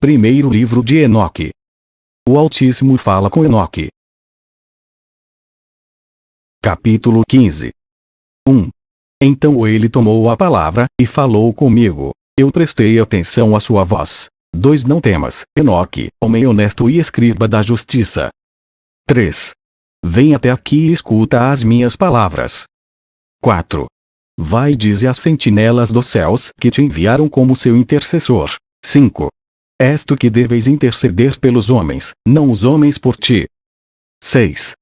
Primeiro livro de Enoque. O Altíssimo fala com Enoque. Capítulo 15 1. Então ele tomou a palavra, e falou comigo. Eu prestei atenção à sua voz. 2. Não temas, Enoque, homem honesto e escriba da justiça. 3. Vem até aqui e escuta as minhas palavras. 4. Vai e dize às sentinelas dos céus que te enviaram como seu intercessor. 5. És tu que deves interceder pelos homens, não os homens por ti. 6.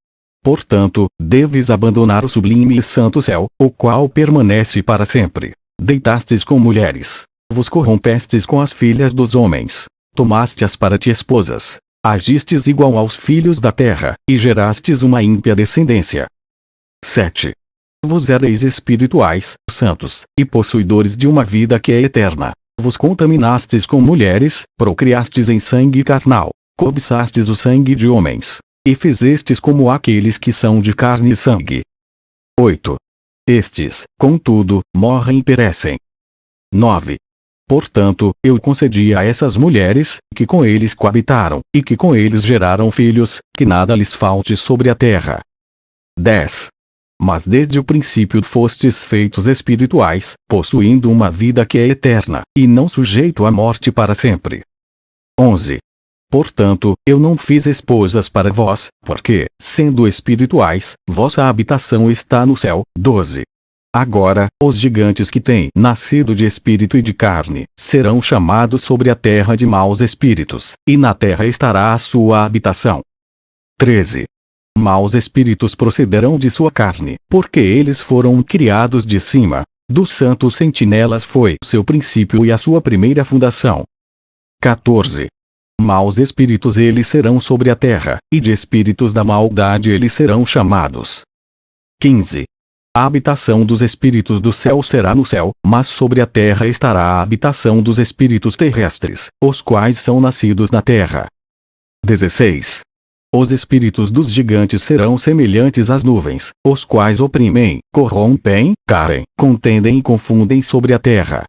Portanto, deves abandonar o sublime e santo céu, o qual permanece para sempre. Deitastes com mulheres. Vos corrompestes com as filhas dos homens. Tomaste-as para ti esposas. Agistes igual aos filhos da terra, e gerastes uma ímpia descendência. 7. Vos ereis espirituais, santos, e possuidores de uma vida que é eterna, vos contaminastes com mulheres, procriastes em sangue carnal, cobiçastes o sangue de homens, e fizestes como aqueles que são de carne e sangue. 8. Estes, contudo, morrem e perecem. 9. Portanto, eu concedi a essas mulheres, que com eles coabitaram, e que com eles geraram filhos, que nada lhes falte sobre a terra. 10. Mas desde o princípio fostes feitos espirituais, possuindo uma vida que é eterna, e não sujeito à morte para sempre. 11. Portanto, eu não fiz esposas para vós, porque, sendo espirituais, vossa habitação está no céu. 12. Agora, os gigantes que têm nascido de espírito e de carne, serão chamados sobre a terra de maus espíritos, e na terra estará a sua habitação. 13 maus espíritos procederão de sua carne, porque eles foram criados de cima. Dos santos sentinelas foi seu princípio e a sua primeira fundação. 14. Maus espíritos eles serão sobre a terra, e de espíritos da maldade eles serão chamados. 15. A habitação dos espíritos do céu será no céu, mas sobre a terra estará a habitação dos espíritos terrestres, os quais são nascidos na terra. 16. Os espíritos dos gigantes serão semelhantes às nuvens, os quais oprimem, corrompem, carem, contendem e confundem sobre a terra.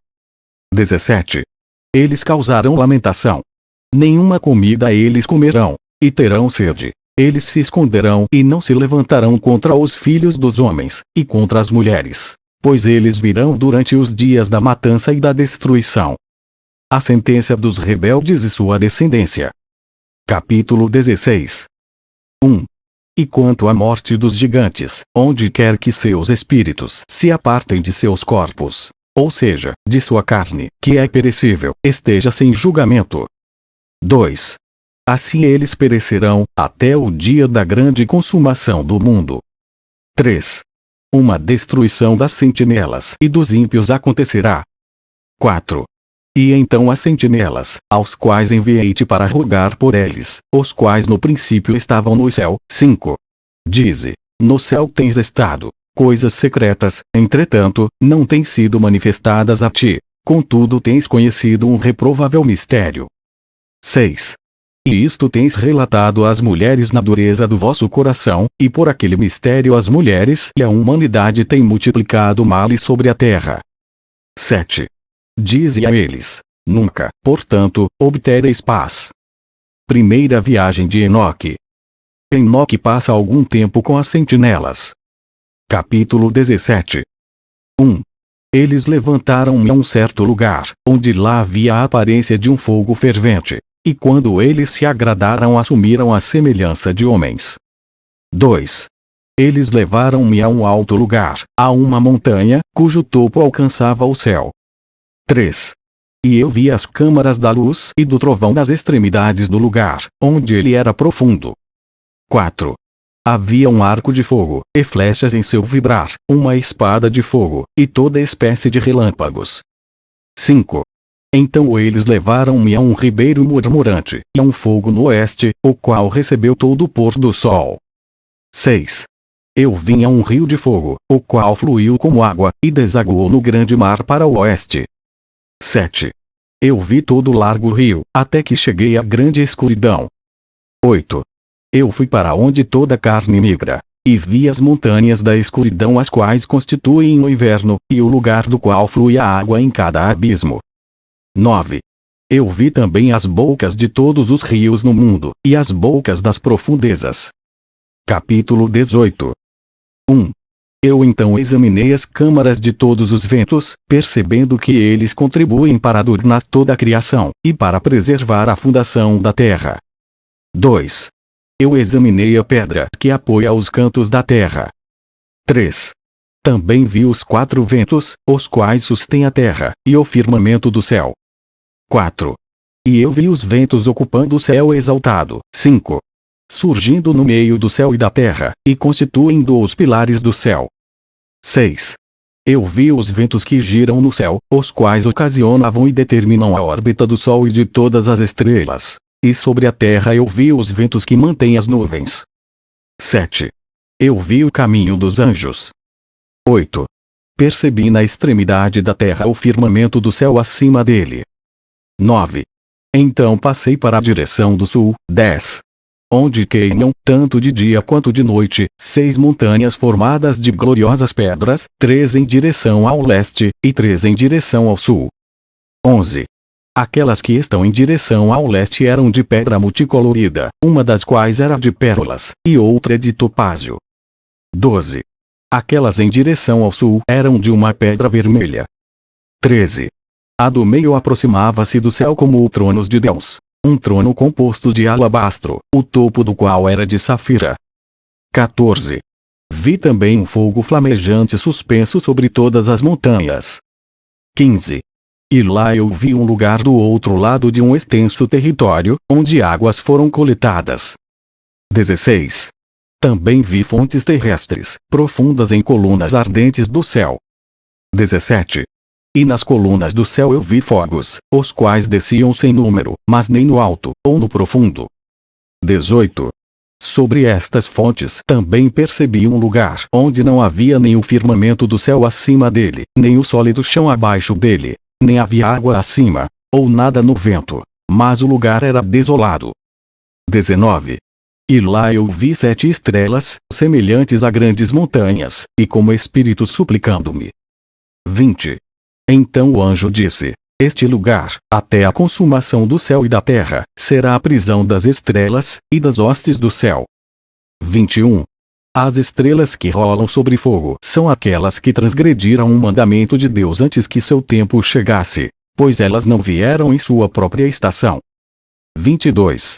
17. Eles causarão lamentação. Nenhuma comida eles comerão, e terão sede. Eles se esconderão e não se levantarão contra os filhos dos homens, e contra as mulheres, pois eles virão durante os dias da matança e da destruição. A sentença dos rebeldes e sua descendência. Capítulo 16 1. E quanto à morte dos gigantes, onde quer que seus espíritos se apartem de seus corpos, ou seja, de sua carne, que é perecível, esteja sem julgamento. 2. Assim eles perecerão, até o dia da grande consumação do mundo. 3. Uma destruição das sentinelas e dos ímpios acontecerá. 4. E então as sentinelas, aos quais enviei-te para rogar por eles, os quais no princípio estavam no céu. 5. Dize: No céu tens estado. Coisas secretas, entretanto, não têm sido manifestadas a ti. Contudo tens conhecido um reprovável mistério. 6. E isto tens relatado às mulheres na dureza do vosso coração, e por aquele mistério as mulheres e a humanidade têm multiplicado males sobre a terra. 7. Dize a eles: Nunca, portanto, obtereis paz. Primeira viagem de Enoque. Enoque passa algum tempo com as sentinelas. Capítulo 17 1. Eles levantaram-me a um certo lugar, onde lá havia a aparência de um fogo fervente, e quando eles se agradaram assumiram a semelhança de homens. 2. Eles levaram-me a um alto lugar, a uma montanha, cujo topo alcançava o céu. 3. E eu vi as câmaras da luz e do trovão nas extremidades do lugar, onde ele era profundo. 4. Havia um arco de fogo, e flechas em seu vibrar, uma espada de fogo, e toda espécie de relâmpagos. 5. Então eles levaram-me a um ribeiro murmurante, e a um fogo no oeste, o qual recebeu todo o pôr do sol. 6. Eu vim a um rio de fogo, o qual fluiu como água, e desaguou no grande mar para o oeste. 7. Eu vi todo o largo rio, até que cheguei à grande escuridão. 8. Eu fui para onde toda carne migra, e vi as montanhas da escuridão as quais constituem o inverno, e o lugar do qual flui a água em cada abismo. 9. Eu vi também as bocas de todos os rios no mundo, e as bocas das profundezas. Capítulo 18 1. Eu então examinei as câmaras de todos os ventos, percebendo que eles contribuem para adornar toda a criação, e para preservar a fundação da terra. 2. Eu examinei a pedra que apoia os cantos da terra. 3. Também vi os quatro ventos, os quais sustêm a terra, e o firmamento do céu. 4. E eu vi os ventos ocupando o céu exaltado. 5 surgindo no meio do céu e da terra, e constituindo os pilares do céu. 6. Eu vi os ventos que giram no céu, os quais ocasionavam e determinam a órbita do Sol e de todas as estrelas. E sobre a terra eu vi os ventos que mantêm as nuvens. 7. Eu vi o caminho dos anjos. 8. Percebi na extremidade da terra o firmamento do céu acima dele. 9. Então passei para a direção do sul. 10 onde queimam, tanto de dia quanto de noite, seis montanhas formadas de gloriosas pedras, três em direção ao leste, e três em direção ao sul. 11. Aquelas que estão em direção ao leste eram de pedra multicolorida, uma das quais era de pérolas, e outra de topázio. 12. Aquelas em direção ao sul eram de uma pedra vermelha. 13. A do meio aproximava-se do céu como o trono de Deus, um trono composto de alabastro, o topo do qual era de safira. 14. Vi também um fogo flamejante suspenso sobre todas as montanhas. 15. E lá eu vi um lugar do outro lado de um extenso território, onde águas foram coletadas. 16. Também vi fontes terrestres, profundas em colunas ardentes do céu. 17. E nas colunas do céu eu vi fogos, os quais desciam sem número, mas nem no alto, ou no profundo. 18. Sobre estas fontes também percebi um lugar onde não havia nem o firmamento do céu acima dele, nem o sólido chão abaixo dele, nem havia água acima, ou nada no vento, mas o lugar era desolado. 19. E lá eu vi sete estrelas, semelhantes a grandes montanhas, e como espíritos suplicando-me. 20. Então o anjo disse: Este lugar, até a consumação do céu e da terra, será a prisão das estrelas, e das hostes do céu. 21. As estrelas que rolam sobre fogo são aquelas que transgrediram o mandamento de Deus antes que seu tempo chegasse, pois elas não vieram em sua própria estação. 22.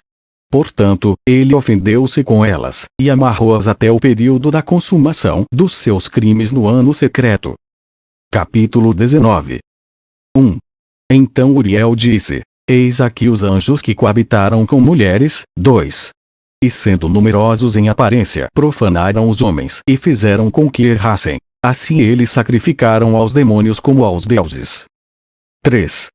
Portanto, ele ofendeu-se com elas, e amarrou-as até o período da consumação dos seus crimes no ano secreto, Capítulo 19 1. Então Uriel disse: Eis aqui os anjos que coabitaram com mulheres. 2. E sendo numerosos em aparência, profanaram os homens e fizeram com que errassem. Assim eles sacrificaram aos demônios como aos deuses. 3.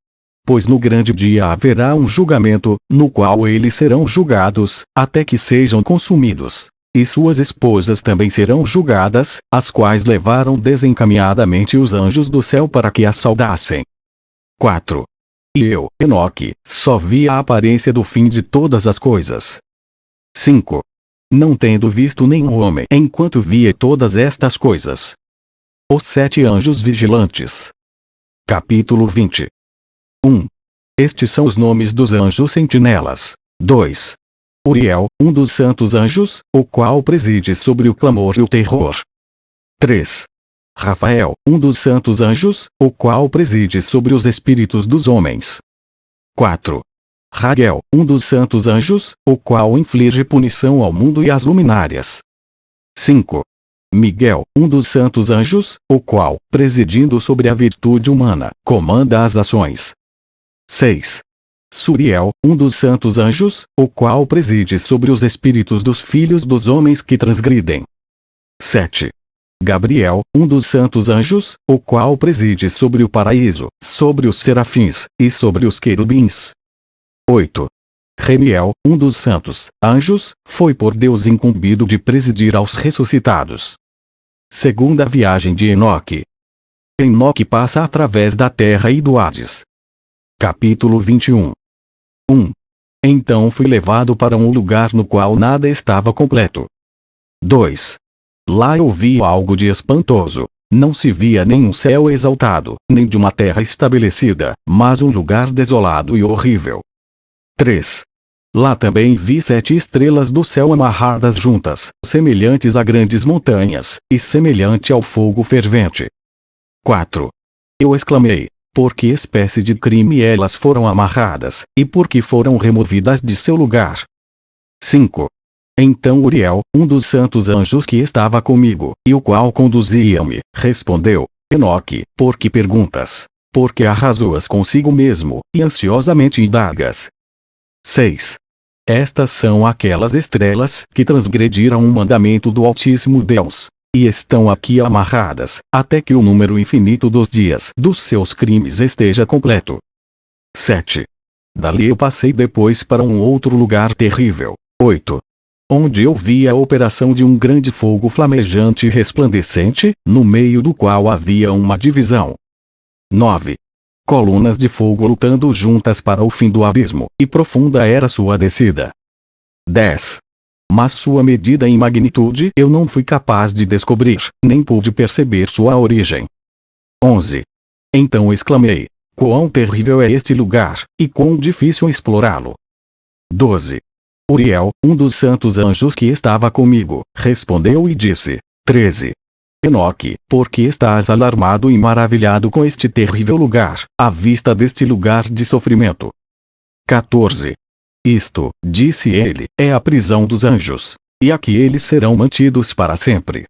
Pois no grande dia haverá um julgamento, no qual eles serão julgados, até que sejam consumidos e suas esposas também serão julgadas, as quais levaram desencaminhadamente os anjos do céu para que as saudassem. 4. E eu, Enoque, só vi a aparência do fim de todas as coisas. 5. Não tendo visto nenhum homem enquanto via todas estas coisas. Os sete anjos vigilantes. Capítulo 20. 1. Estes são os nomes dos anjos sentinelas. 2. Uriel, um dos santos anjos, o qual preside sobre o clamor e o terror. 3. Rafael, um dos santos anjos, o qual preside sobre os espíritos dos homens. 4. Raguel, um dos santos anjos, o qual inflige punição ao mundo e às luminárias. 5. Miguel, um dos santos anjos, o qual, presidindo sobre a virtude humana, comanda as ações. 6. Suriel, um dos santos anjos, o qual preside sobre os espíritos dos filhos dos homens que transgridem. 7. Gabriel, um dos santos anjos, o qual preside sobre o paraíso, sobre os serafins, e sobre os querubins. 8. Remiel, um dos santos anjos, foi por Deus incumbido de presidir aos ressuscitados. Segunda viagem de Enoque. Enoque passa através da terra e do Hades. Capítulo 21 1. Então fui levado para um lugar no qual nada estava completo. 2. Lá eu vi algo de espantoso. não se via nenhum céu exaltado, nem de uma terra estabelecida, mas um lugar desolado e horrível. 3. Lá também vi sete estrelas do céu amarradas juntas, semelhantes a grandes montanhas, e semelhante ao fogo fervente. 4. Eu exclamei, por que espécie de crime elas foram amarradas, e por que foram removidas de seu lugar? 5. Então Uriel, um dos santos anjos que estava comigo, e o qual conduzia-me, respondeu, Enoque, por que perguntas? Porque arrasoas consigo mesmo, e ansiosamente indagas. 6. Estas são aquelas estrelas que transgrediram o mandamento do Altíssimo Deus. E estão aqui amarradas, até que o número infinito dos dias dos seus crimes esteja completo. 7. Dali eu passei depois para um outro lugar terrível. 8 onde eu vi a operação de um grande fogo flamejante e resplandecente, no meio do qual havia uma divisão. 9. Colunas de fogo lutando juntas para o fim do abismo, e profunda era sua descida. 10. Mas sua medida em magnitude eu não fui capaz de descobrir, nem pude perceber sua origem. 11. Então exclamei: Quão terrível é este lugar, e quão difícil explorá-lo. 12. Uriel, um dos santos anjos que estava comigo, respondeu e disse: 13. Enoque, por que estás alarmado e maravilhado com este terrível lugar, à vista deste lugar de sofrimento? 14. Isto, disse ele, é a prisão dos anjos. E aqui eles serão mantidos para sempre.